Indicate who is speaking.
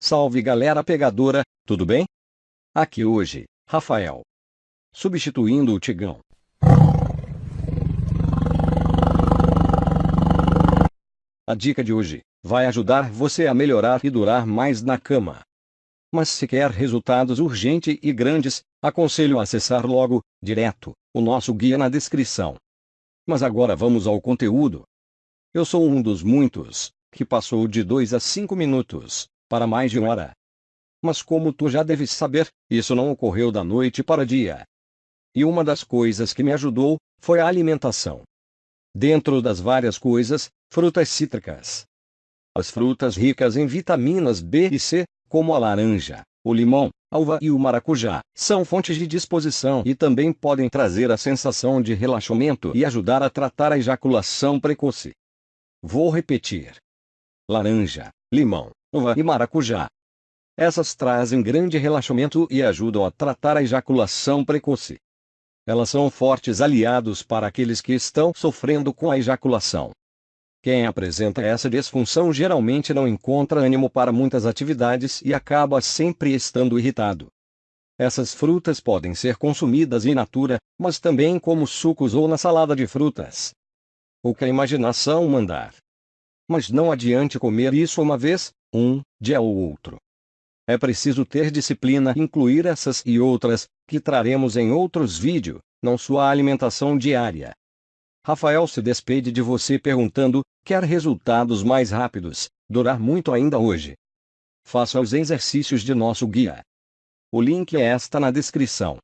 Speaker 1: Salve galera pegadora, tudo bem? Aqui hoje, Rafael. Substituindo o Tigão. A dica de hoje vai ajudar você a melhorar e durar mais na cama. Mas se quer resultados urgentes e grandes, aconselho a acessar logo, direto, o nosso guia na descrição. Mas agora vamos ao conteúdo. Eu sou um dos muitos que passou de 2 a 5 minutos para mais de uma hora. Mas como tu já deves saber, isso não ocorreu da noite para dia. E uma das coisas que me ajudou foi a alimentação. Dentro das várias coisas, frutas cítricas. As frutas ricas em vitaminas B e C, como a laranja, o limão, a uva e o maracujá, são fontes de disposição e também podem trazer a sensação de relaxamento e ajudar a tratar a ejaculação precoce. Vou repetir. Laranja, limão, uva e maracujá. Essas trazem grande relaxamento e ajudam a tratar a ejaculação precoce. Elas são fortes aliados para aqueles que estão sofrendo com a ejaculação. Quem apresenta essa disfunção geralmente não encontra ânimo para muitas atividades e acaba sempre estando irritado. Essas frutas podem ser consumidas in natura, mas também como sucos ou na salada de frutas. O que a imaginação mandar. Mas não adiante comer isso uma vez, um dia ou outro. É preciso ter disciplina incluir essas e outras, que traremos em outros vídeos, não sua alimentação diária. Rafael se despede de você perguntando: quer resultados mais rápidos, durar muito ainda hoje? Faça os exercícios de nosso guia. O link é esta na descrição.